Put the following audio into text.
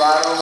Baik,